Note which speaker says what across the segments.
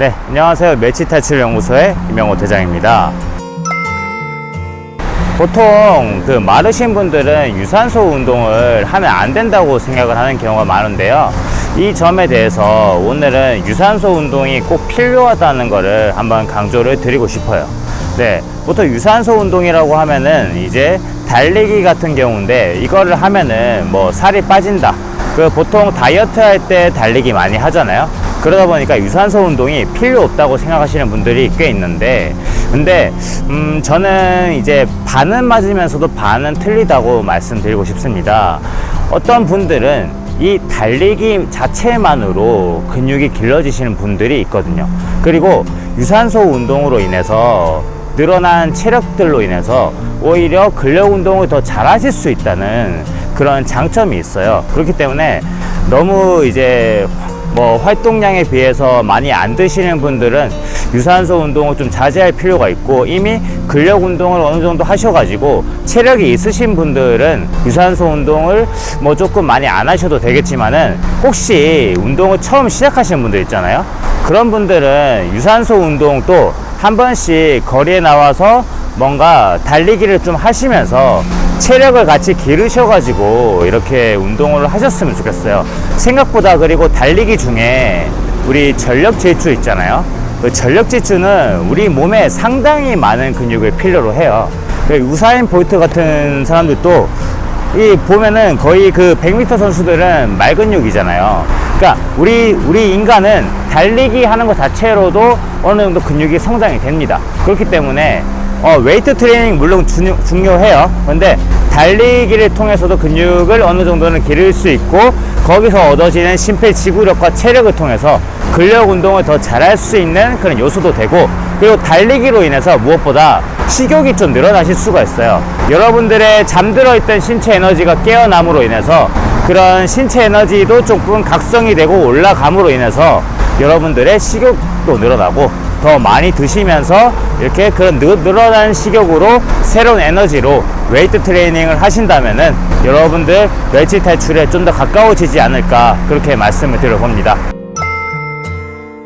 Speaker 1: 네, 안녕하세요. 매치탈출연구소의 김영호 대장입니다. 보통 그 마르신 분들은 유산소 운동을 하면 안 된다고 생각을 하는 경우가 많은데요. 이 점에 대해서 오늘은 유산소 운동이 꼭 필요하다는 것을 한번 강조를 드리고 싶어요. 네, 보통 유산소 운동이라고 하면은 이제 달리기 같은 경우인데 이거를 하면은 뭐 살이 빠진다. 그 보통 다이어트 할 때 달리기 많이 하잖아요. 그러다 보니까 유산소 운동이 필요 없다고 생각하시는 분들이 꽤 있는데 근데 음 저는 이제 반은 맞으면서도 반은 틀리다고 말씀드리고 싶습니다. 어떤 분들은 이 달리기 자체만으로 근육이 길러지시는 분들이 있거든요. 그리고 유산소 운동으로 인해서 늘어난 체력들로 인해서 오히려 근력 운동을 더 잘하실 수 있다는 그런 장점이 있어요. 그렇기 때문에 너무 이제 뭐 활동량에 비해서 많이 안 드시는 분들은 유산소 운동을 좀 자제할 필요가 있고 이미 근력 운동을 어느 정도 하셔가지고 체력이 있으신 분들은 유산소 운동을 뭐 조금 많이 안 하셔도 되겠지만은 혹시 운동을 처음 시작하시는 분들 있잖아요. 그런 분들은 유산소 운동도 한 번씩 거리에 나와서 뭔가 달리기를 좀 하시면서 체력을 같이 기르셔가지고 이렇게 운동을 하셨으면 좋겠어요. 생각보다 그리고 달리기 중에 우리 전력 질주 있잖아요. 그 전력 질주는 우리 몸에 상당히 많은 근육을 필요로 해요. 그 우사인 볼트 같은 사람들도 이 보면은 거의 그 100m 선수들은 말근육이잖아요. 그러니까 우리 우리 인간은 달리기 하는 것 자체로도 어느 정도 근육이 성장이 됩니다. 그렇기 때문에 어, 웨이트 트레이닝 물론 중요, 중요해요. 근데 달리기를 통해서도 근육을 어느 정도는 기를 수 있고 거기서 얻어지는 심폐지구력과 체력을 통해서 근력 운동을 더 잘할 수 있는 그런 요소도 되고 그리고 달리기로 인해서 무엇보다 식욕이 좀 늘어나실 수가 있어요. 여러분들의 잠들어 있던 신체 에너지가 깨어남으로 인해서 그런 신체 에너지도 조금 각성이 되고 올라감으로 인해서 여러분들의 식욕도 늘어나고 더 많이 드시면서 이렇게 그런 늘, 늘어난 식욕으로 새로운 에너지로 웨이트 트레이닝을 하신다면은 여러분들 멸치 탈출에 좀 더 가까워지지 않을까 그렇게 말씀을 드려봅니다.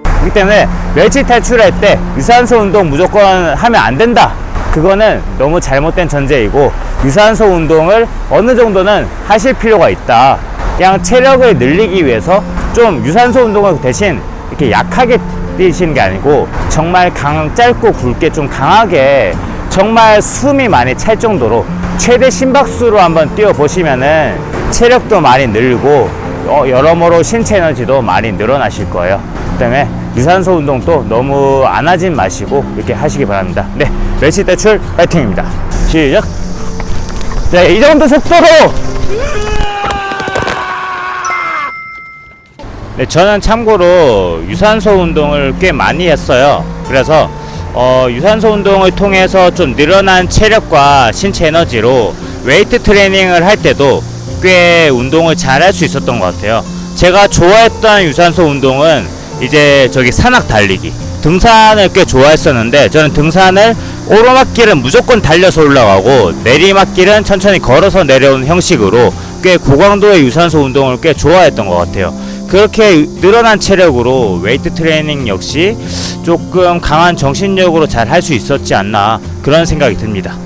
Speaker 1: 그렇기 때문에 멸치 탈출할 때 유산소 운동 무조건 하면 안 된다. 그거는 너무 잘못된 전제이고 유산소 운동을 어느 정도는 하실 필요가 있다. 그냥 체력을 늘리기 위해서 좀 유산소 운동을 대신 이렇게 약하게 뛰시는 게 아니고 정말 강 짧고 굵게 좀 강하게 정말 숨이 많이 찰 정도로 최대 심박수로 한번 뛰어 보시면은 체력도 많이 늘고 어, 여러모로 신체 에너지도 많이 늘어나실 거예요. 그 때문에 유산소 운동도 너무 안 하진 마시고 이렇게 하시기 바랍니다. 네, 멸치 대출 파이팅입니다. 시작! 네, 이 정도 속도로! 네, 저는 참고로 유산소 운동을 꽤 많이 했어요. 그래서 어, 유산소 운동을 통해서 좀 늘어난 체력과 신체 에너지로 웨이트 트레이닝을 할 때도 꽤 운동을 잘 할 수 있었던 것 같아요. 제가 좋아했던 유산소 운동은 이제 저기 산악 달리기. 등산을 꽤 좋아했었는데 저는 등산을 오르막길은 무조건 달려서 올라가고 내리막길은 천천히 걸어서 내려오는 형식으로 꽤 고강도의 유산소 운동을 꽤 좋아했던 것 같아요. 그렇게 늘어난 체력으로 웨이트 트레이닝 역시 조금 강한 정신력으로 잘 할 수 있었지 않나 그런 생각이 듭니다.